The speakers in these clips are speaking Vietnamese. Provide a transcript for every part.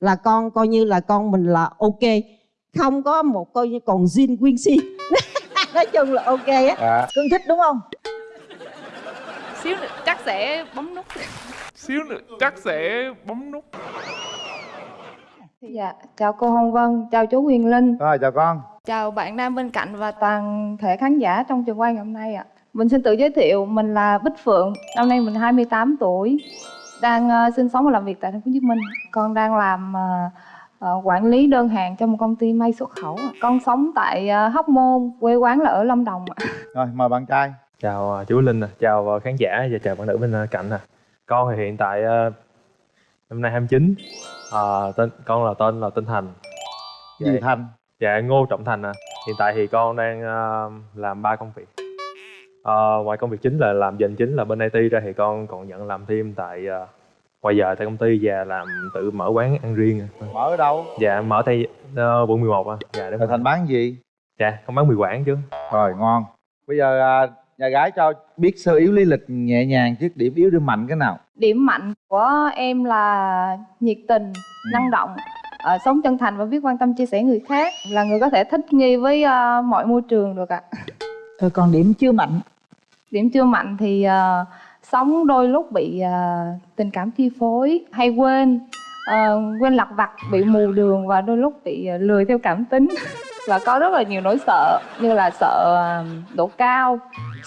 là con coi như là con mình là ok. Không có một coi như còn zin quyên si nói chung là ok á. Dạ cưng thích đúng không? Xíu nữa chắc sẽ bấm nút. Xíu nữa chắc sẽ bấm nút. Dạ, chào cô Hồng Vân, chào chú Huyền Linh, rồi chào con. Chào bạn nam bên cạnh và toàn thể khán giả trong trường quay ngày hôm nay ạ. Mình xin tự giới thiệu, mình là Bích Phượng, năm nay mình 28 tuổi, đang ờ, sinh sống và làm việc tại thành phố Hồ Chí Minh. Con đang làm ờ, ờ, quản lý đơn hàng cho một công ty may xuất khẩu. Con sống tại Hóc Môn, quê quán là ở Lâm Đồng. ạ. rồi mời bạn trai chào à, chú Linh, nè, chào à, khán giả và chào bạn nữ bên à, cạnh nè. Con thì hiện tại à, năm nay 29. À, tên con là tên là Tinh Thành. gì Dạ, thành dạ Ngô Trọng Thành nè. Hiện tại thì con đang à, làm ba công việc. À, ngoài công việc chính là làm dành chính là bên IT ra thì con còn nhận làm thêm tại à, ngoài giờ tại công ty và làm tự mở quán ăn riêng. mở ở đâu Dạ mở tại uh, quận 11 á. Dạ đúng rồi rồi. thành bán gì Dạ con bán mì quảng chứ. rồi ngon bây giờ à, nhà gái cho biết sơ yếu lý lịch nhẹ nhàng trước điểm yếu điểm mạnh cái nào Điểm mạnh của em là nhiệt tình, năng động, ờ, sống chân thành và biết quan tâm chia sẻ người khác, là người có thể thích nghi với ờ, mọi môi trường được ạ. rồi còn điểm chưa mạnh điểm chưa mạnh thì ờ, sống đôi lúc bị ờ, tình cảm chi phối hay quên. Ờ, quên lặt vặt bị mù đường và đôi lúc bị ờ, lười theo cảm tính. Và có rất là nhiều nỗi sợ như là sợ ờ, độ cao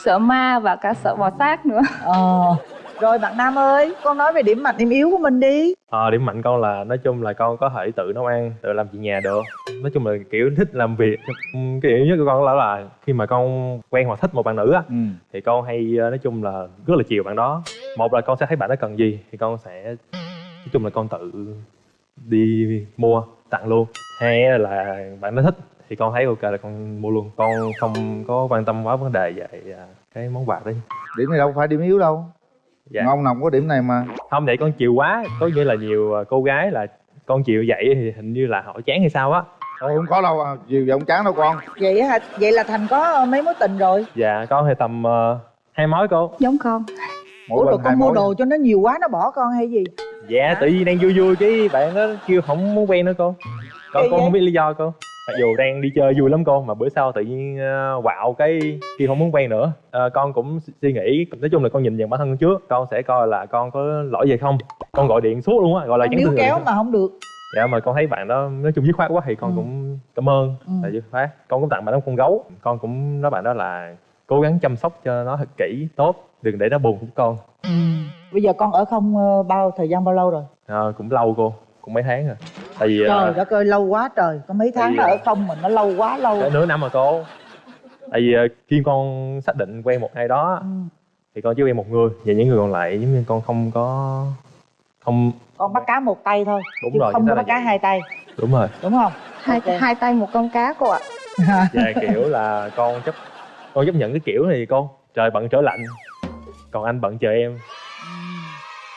sợ ma và cả sợ bò sát nữa. Ờ rồi bạn nam ơi con nói về điểm mạnh điểm yếu của mình đi Ờ, điểm mạnh con là nói chung là con có thể tự nấu ăn, tự làm chuyện nhà được. Nói chung là kiểu thích làm việc. Cái điểm nhất của con là, là khi mà con quen hoặc thích một bạn nữ á ừ thì con hay ờ, nói chung là rất là chiều bạn đó. Một là con sẽ thấy bạn đó cần gì thì con sẽ nói chung là con tự đi mua tặng luôn. Hai là bạn đó thích thì con thấy ok là con mua luôn. Con không có quan tâm quá vấn đề về à, cái món quà đấy. điểm này đâu phải điểm yếu đâu Dạ. ngon nồng có điểm này mà. Không vậy con chiều quá. Có nghĩa là nhiều ờ, cô gái là con chịu vậy thì hình như là họ chán hay sao á? Thôi không có đâu à, chiều giọng chán đâu con. Vậy hả? Vậy là thành có mấy mối tình rồi? Dạ con thì tầm ờ, hai mối cô. Giống con. Mỗi ủa rồi con mua đồ cho nó nhiều quá nó bỏ con hay gì? Dạ tự nhiên đang vui vui cái bạn đó kêu không muốn quen nữa cô. Con Kỳ con vậy? không biết lý do cô mặc dù đang đi chơi vui lắm cô mà bữa sau tự nhiên ờ, quạo cái kêu không muốn quen nữa. Ờ, con cũng suy nghĩ nói chung là con nhìn nhận bản thân trước con sẽ coi là con có lỗi gì không. Con gọi điện suốt luôn á gọi là con níu tin kéo mà không được. Dạ mà con thấy bạn đó nói chung dứt khoát quá thì con Ừ. cũng cảm ơn Ừ. là dứt khoát con cũng tặng bạn đó con gấu. Con cũng nói bạn đó là cố gắng chăm sóc cho nó thật kỹ tốt đừng để nó buồn của con. Ừ. bây giờ con ở không ờ, bao thời gian bao lâu rồi? Ờ, cũng lâu cô cũng mấy tháng rồi tại vì trời đất ơi lâu quá trời. Có mấy tháng nó ở không mà nó lâu quá lâu. nửa năm rồi cô. Tại vì ờ, khi con xác định quen một ai đó ừ. thì con chỉ quen một người. Và những người còn lại giống như con không có không con bắt cá một tay thôi đúng chứ rồi không có bắt cá vậy. hai tay. Đúng rồi. Đúng không? Hai Ok. hai tay một con cá cô ạ. Và kiểu là con chấp con chấp nhận cái kiểu này cô. Trời bận trở lạnh còn anh bận chờ em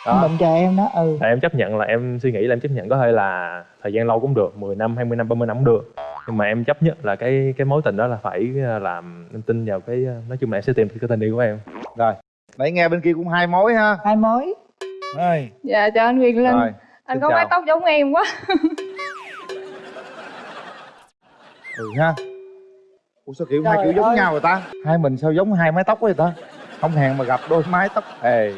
Anh bệnh chờ em đó ừ. Tại em chấp nhận là em suy nghĩ là em chấp nhận có thể là thời gian lâu cũng được 10 năm, 20 năm, 30 năm cũng được. Nhưng mà em chấp nhất là cái cái mối tình đó là phải ờ, làm em tin vào cái ờ, Nói chung là em sẽ tìm được cái tình yêu của em. Rồi nãy nghe bên kia cũng hai mối ha. Hai mối. Rồi. Dạ chào anh Huyền Linh. Rồi anh xin có mái tóc giống em quá. Ừ ha. Ủa sao kiểu hai Trời kiểu giống ơi. nhau rồi ta? Hai mình sao giống hai mái tóc vậy ta không hẹn mà gặp đôi mái tóc hề.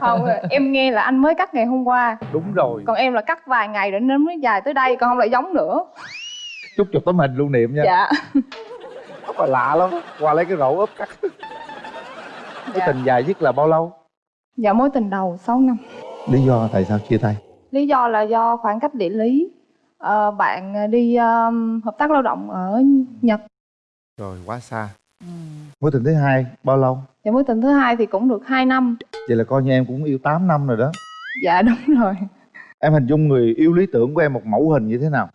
Không em nghe là anh mới cắt ngày hôm qua. Đúng rồi. Còn em là cắt vài ngày để nó mới dài tới đây còn không lại giống nữa. Chúc chụp tấm hình lưu niệm nha. Dạ. Tóc là lạ lắm. Qua lấy cái rổ ốp cắt. Cái Dạ. tình dài nhất là bao lâu? Dạ mối tình đầu 6 năm. Lý do tại sao chia tay? Lý do là do khoảng cách địa lý. Ờ, bạn đi um, hợp tác lao động ở nhật. Rồi quá xa mối tình thứ hai bao lâu? Và mối tình thứ hai thì cũng được 2 năm. Vậy là coi như em cũng yêu 8 năm rồi đó. Dạ đúng rồi. Em hình dung người yêu lý tưởng của em một mẫu hình như thế nào?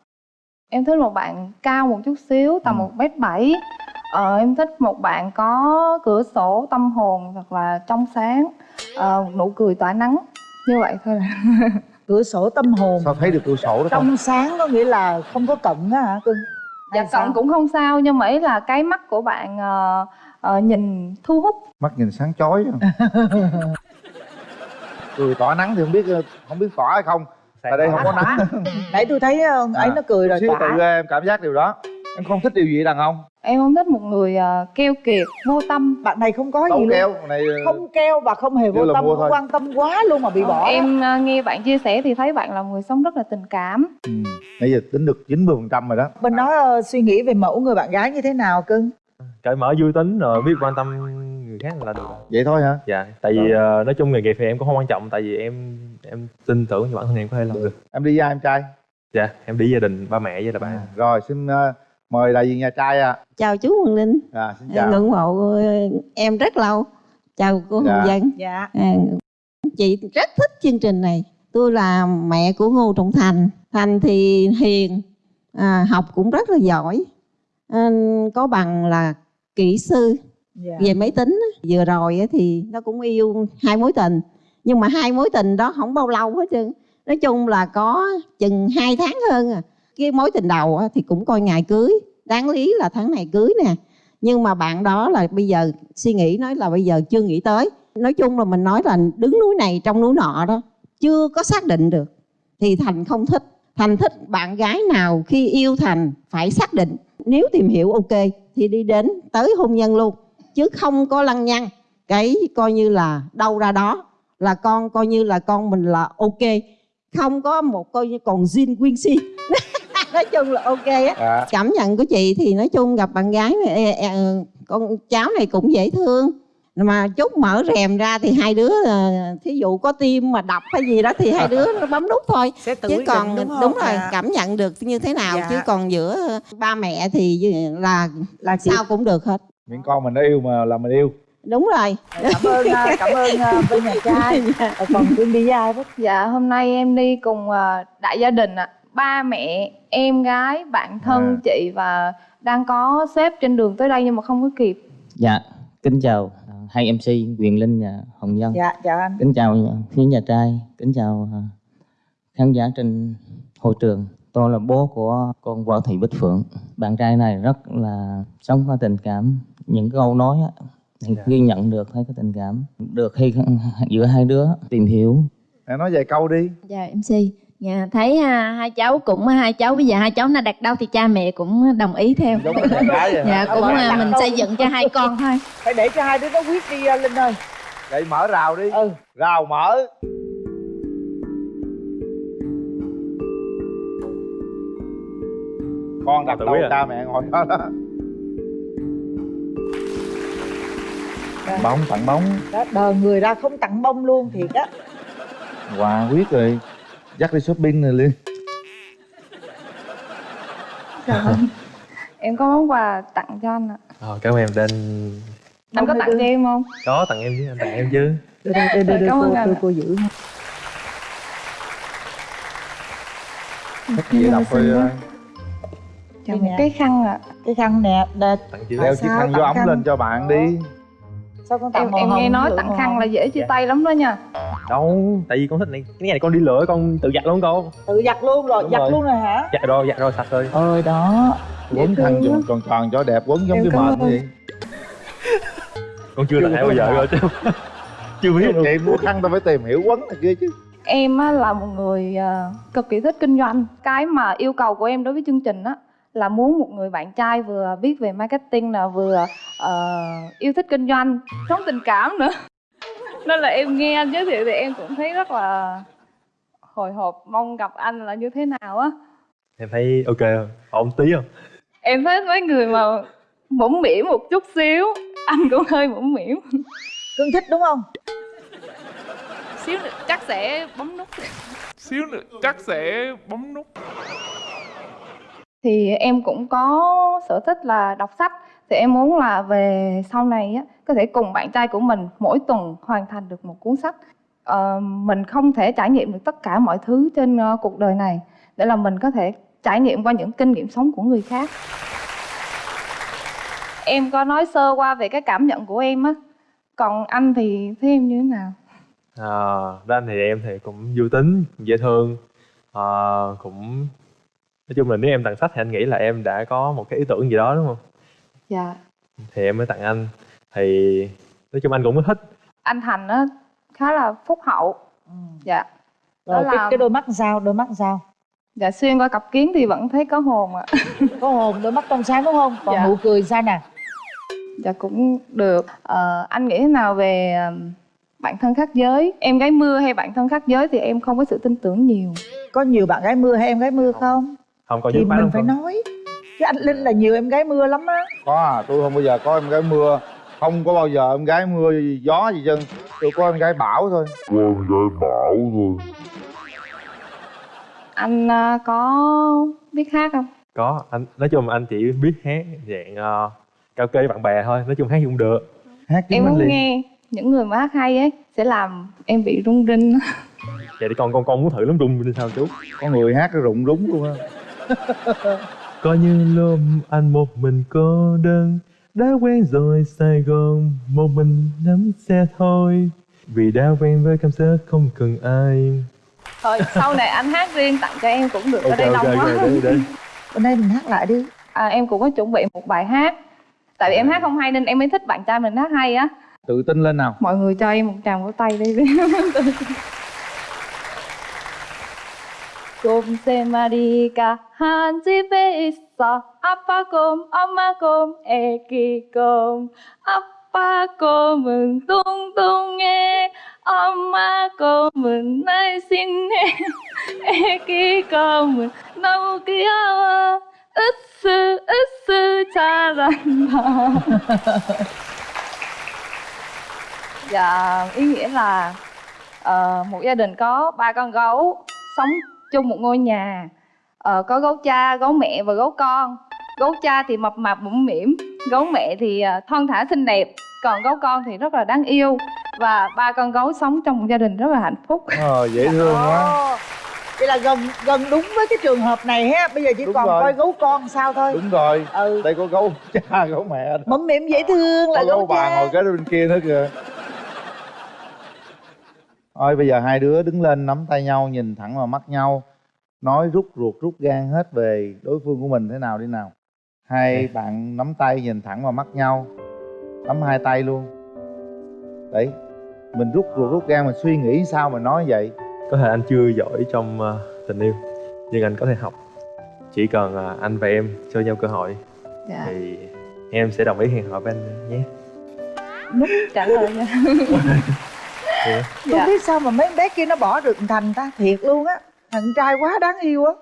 Em thích một bạn cao một chút xíu tầm Ừ. một mét bảy. Ờ, em thích một bạn có cửa sổ tâm hồn thật là trong sáng ờ, một nụ cười tỏa nắng. Như vậy thôi là cửa sổ tâm hồn. Sao thấy được cửa sổ đó không? Trong sáng có nghĩa là không có cận á hả cưng dạ sao? cận cũng không sao nhưng mà ý là cái mắt của bạn ờ, ờ, nhìn thu hút. Mắt nhìn sáng chói cười tỏa nắng thì không biết không biết tỏa hay không. Tại đây không có nắng. nãy tôi thấy ờ, ấy À, nó cười rồi tỏa. tự em cảm giác điều đó. Em không thích điều gì đàn ông em không thích một người ờ, keo kiệt vô tâm. Bạn này không có đâu gì luôn. keo này ờ, không keo và không hề vô tâm không quan tâm quá luôn mà bị bỏ em ờ, nghe bạn chia sẻ thì thấy bạn là người sống rất là tình cảm. Ừ. nãy giờ tính được 90% phần trăm rồi đó. Mình nói ờ, suy nghĩ về mẫu người bạn gái như thế nào cưng? Cởi mở vui tính rồi biết quan tâm người khác là được. Vậy thôi hả? Dạ tại vì ờ, nói chung nghề nghiệp thì em cũng không quan trọng tại vì em em tin tưởng vào bản thân em có thể làm được. Em đi với ai em trai? Dạ em đi gia đình ba mẹ với là bạn rồi xin ờ, mời đại diện nhà trai à, chào chú Quang Linh. À xin chào. Ngưỡng mộ em rất lâu. Chào cô Dạ. Hồng Dân. Dạ. À, chị rất thích chương trình này. Tôi là mẹ của Ngô Trọng Thành. Thành thì hiền à, học cũng rất là giỏi. À, có bằng là kỹ sư. Dạ. Về máy tính á. vừa rồi á thì nó cũng yêu hai mối tình. Nhưng mà hai mối tình đó không bao lâu hết trơn. Nói chung là có chừng hai tháng hơn à cái mối tình đầu thì cũng coi ngày cưới. Đáng lý là tháng này cưới nè. Nhưng mà bạn đó là bây giờ suy nghĩ nói là bây giờ chưa nghĩ tới. Nói chung là mình nói là đứng núi này trong núi nọ đó, chưa có xác định được. Thì thành không thích. Thành thích bạn gái nào khi yêu thành phải xác định. Nếu tìm hiểu, ok, thì đi đến tới hôn nhân luôn. Chứ không có lăng nhăng, cái coi như là đâu ra đó. Là con coi như là con mình là ok. Không có một coi như còn zin quyên si nói chung là ok á. À, cảm nhận của chị thì nói chung gặp bạn gái này, ê, ê, ờ, con cháu này cũng dễ thương. Mà chút mở rèm ra thì hai đứa ờ, thí dụ có tim mà đập hay gì đó thì hai đứa nó bấm nút thôi. Chứ còn định, đúng, không? rồi Dạ. cảm nhận được như thế nào Dạ. chứ còn giữa ờ, ba mẹ thì là là chị sao cũng được hết. Miễn con mình nó yêu mà là mình yêu. Đúng rồi. Cảm ơn ờ, cảm ơn ờ, bên nhà trai. Ờ, còn đi với ai dạ hôm nay em đi cùng ờ, đại gia đình ạ ba mẹ em gái bạn thân À. chị và đang có sếp trên đường tới đây nhưng mà không có kịp Dạ, kính chào à, hai MC Quyền Linh và Hồng Dân. dạ chào anh Kính chào phía nhà trai, kính chào à, khán giả trên hội trường. Tôi là bố của con Võ Thị Bích Phượng. Bạn trai này rất là sống có tình cảm. Những câu nói á, Dạ. ghi nhận được thấy có tình cảm. Được khi giữa hai đứa tìm hiểu em nói vài câu đi Dạ MC Dạ, thấy ha, hai cháu cũng hai cháu bây giờ hai cháu nó đặt đâu thì cha mẹ cũng đồng ý theo. Vậy. Hả? dạ cũng à, mình xây dựng cho hai con thôi. Phải để cho hai đứa nó quyết đi ờ, linh ơi. Vậy mở rào đi. Ừ. Rào mở. Con đặt đâu biết à? cha mẹ ngồi đó đó. Bóng tặng bóng. Đó đờ người ra không tặng bông luôn thiệt á. Quà quyết rồi dắt đi shopping Dạ vâng. em có món quà tặng cho anh ạ. Ờ, cảm ơn em tên anh có tặng cho em không? Có tặng em chứ anh tặng em chứ. Đưa đưa đưa, đưa, đưa Cảm ơn cô, ạ. cô giữ ha. thích gì đọc thôi ờ, Dạ, Đây một cái khăn ạ. Cái khăn nè đè- tặng chứ đeo À, chiếc khăn vô ống khăn? lên cho bạn đi. Sao con tặng em em nghe nói tặng khăn là dễ chia Dạ. tay lắm đó nha đâu tại vì con thích này. Cái này con đi lửa con tự giặt luôn con. Tự giặt luôn rồi Đúng giặt rồi. luôn rồi hả? Giặt rồi giặt rồi sạch rồi. Ơi đó. Quấn khăn thương tròn tròn cho đẹp quấn giống cái ơn. vậy. Con chưa Chưa có bao giờ rồi chứ chưa biết luôn. Chị mua khăn tao phải tìm hiểu quấn này kia chứ. Em á, là một người ờ, cực kỳ thích kinh doanh. Cái mà yêu cầu của em đối với chương trình á là muốn một người bạn trai vừa biết về marketing là vừa ờ, yêu thích kinh doanh sống tình cảm nữa nên là em nghe anh giới thiệu thì em cũng thấy rất là hồi hộp mong gặp anh là như thế nào á. Em thấy ok không? Ổn tí không? Em thấy mấy người mà mũm mỉm một chút xíu anh cũng hơi mũm mỉm cưng thích đúng không? Xíu nữa chắc sẽ bấm nút. Xíu nữa chắc sẽ bấm nút. Thì em cũng có sở thích là đọc sách thì em muốn là về sau này á có thể cùng bạn trai của mình mỗi tuần hoàn thành được một cuốn sách. Ờ, mình không thể trải nghiệm được tất cả mọi thứ trên uh, cuộc đời này để là mình có thể trải nghiệm qua những kinh nghiệm sống của người khác. Em có nói sơ qua về cái cảm nhận của em á còn anh thì thấy em như thế nào? À, ra anh thì em thì cũng vui tính dễ thương à, cũng nói chung là nếu em tặng sách thì anh nghĩ là em đã có một cái ý tưởng gì đó đúng không? Dạ. Thì em mới tặng anh. Thì nói chung anh cũng thích. Anh thành á khá là phúc hậu. Dạ. Rồi Đó cái, là- cái đôi mắt sao? Đôi mắt sao? Dạ xuyên qua cặp kiến thì vẫn thấy có hồn ạ. Có hồn đôi mắt trong sáng đúng không? Còn Dạ. nụ cười sao nè? Dạ cũng được. Ờ, anh nghĩ thế nào về ờm, bạn thân khác giới? Em gái mưa hay bạn thân khác giới thì em không có sự tin tưởng nhiều. Có nhiều bạn gái mưa hay em gái mưa không. không? Có thì mình phải nói chứ anh linh là nhiều em gái mưa lắm á. Có à tôi không bao giờ có em gái mưa. Không có bao giờ em gái mưa gió gì chân tôi có em gái bão thôi. Anh ờ, có biết hát không? Có anh nói chung anh chỉ biết hát dạng uh, cao kê với bạn bè thôi. Nói chung hát cũng được. Hát em muốn nghe những người mà hát hay ấy sẽ làm em bị rung rinh. Vậy thì con con con muốn thử lắm rung lên sao chú? Có người hát rụng rúng luôn á Coi như lúc anh một mình cô đơn Đã quen rồi Sài Gòn Một mình nắm xe thôi. Vì đã quen với cảm giác không cần ai. Thôi sau này anh hát riêng tặng cho em cũng được ở Ok đây ok đông quá. bên đây mình hát lại đi. À, em cũng có chuẩn bị một bài hát. Tại vì em hát không hay nên em mới thích bạn trai mình hát hay á. Tự tin lên nào. Mọi người cho em một tràng vỗ tay đi 곰 세 마리가 한 집에 있어 아빠 곰 엄마 곰 애기 곰 아빠 곰은 뚱뚱해 엄마 곰은 날씬해 애기 곰은 너무 귀여워 으스 으스 잘한다 dạ ý nghĩa là ờ, một gia đình có ba con gấu sống chung một ngôi nhà. Ờ, có gấu cha gấu mẹ và gấu con. Gấu cha thì mập mạp mũm mĩm. Gấu mẹ thì ờ, thon thả xinh đẹp. Còn gấu con thì rất là đáng yêu. Và ba con gấu sống trong một gia đình rất là hạnh phúc. Ờ dễ thương quá. vậy là gần gần đúng với cái trường hợp này ha. Bây giờ chỉ Đúng còn rồi. coi gấu con sao thôi. Đúng rồi. Ừ. Đây có gấu cha gấu mẹ mẫm mỉm dễ thương là có gấu gấu bà cha. ngồi kế bên kia nữa kìa thôi bây giờ hai đứa đứng lên nắm tay nhau nhìn thẳng vào mắt nhau nói rút ruột rút gan hết về đối phương của mình thế nào đi nào. Hai bạn nắm tay nhìn thẳng vào mắt nhau nắm hai tay luôn. Đấy mình rút ruột rút gan mình suy nghĩ sao mà nói vậy? Có thể anh chưa giỏi trong ờ, tình yêu Nhưng anh có thể học. Chỉ cần ờ, anh và em cho nhau cơ hội dạ. Thì em sẽ đồng ý hẹn hò với anh nhé. Đúng trả lời nha Không dạ biết sao mà mấy bé kia nó bỏ được thành ta thiệt luôn á. Thằng trai quá đáng yêu á.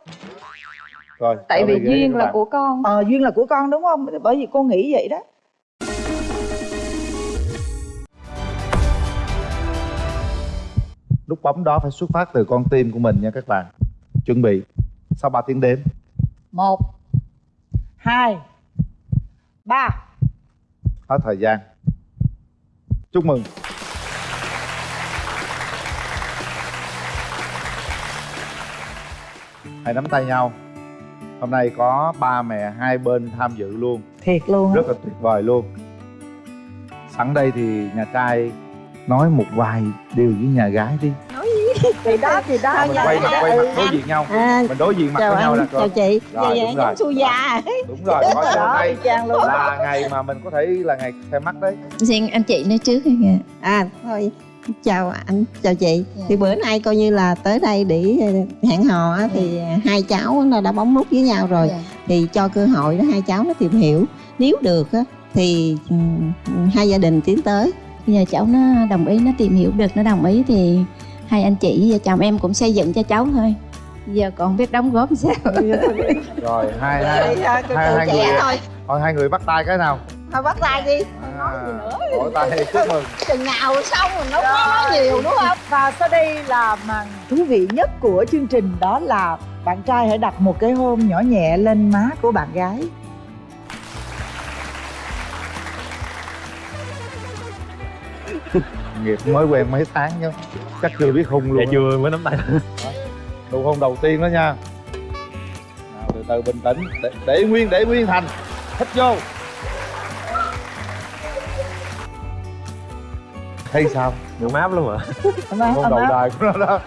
Rồi tại vì duyên là bạn. của con. Ờ duyên là của con đúng không? Bởi vì cô nghĩ vậy đó. Nút bấm đó phải xuất phát từ con tim của mình nha các bạn. Chuẩn bị. Sau 3 tiếng đếm? Một hai ba. Hết thời gian. Chúc mừng hãy nắm tay nhau. Hôm nay có ba mẹ hai bên tham dự luôn. Thiệt luôn rất là tuyệt vời luôn. Sẵn đây thì nhà trai nói một vài điều với nhà gái đi. Thì đó thì đó. À, mình quay mặt quay mặt đối diện nhau. À, mình đối diện mặt với nhau là chào chị. Rồi, Dạ, đúng dạ, rồi. giống su già đúng rồi có hôm nay luôn. là ngày mà mình có thể là ngày xem mắt đấy. Xin anh chị nói trước kìa à thôi chào anh chào chị. Dạ. thì bữa nay coi như là tới đây để ờ, hẹn hò á, thì hai cháu nó đã bấm nút với nhau rồi. Dạ. thì cho cơ hội đó hai cháu nó tìm hiểu. Nếu được á, thì ừm, hai gia đình tiến tới. Bây giờ cháu nó đồng ý nó tìm hiểu được nó đồng ý thì hai anh chị vợ chồng em cũng xây dựng cho cháu thôi. Giờ còn biết đóng góp sao. Rồi hai hai hai, hai người thôi thôi hai người bắt tay cái nào thôi bắt tay đi. À, vỗ tay chúc mừng. Chừng nào xong mình nó nói nhiều đúng không? Và sau đây là màn thú vị nhất của chương trình đó là bạn trai hãy đặt một cái hôn nhỏ nhẹ lên má của bạn gái. Nghiệp mới quen mấy tháng chứ chắc chưa biết hung luôn Dạ chưa mới nắm tay. Nụ hôn đầu tiên đó nha. Nào, từ từ bình tĩnh để, để nguyên để nguyên thành. Hít vô thấy sao? Ngủ máp lắm hôn ấm đầu đời của nó đó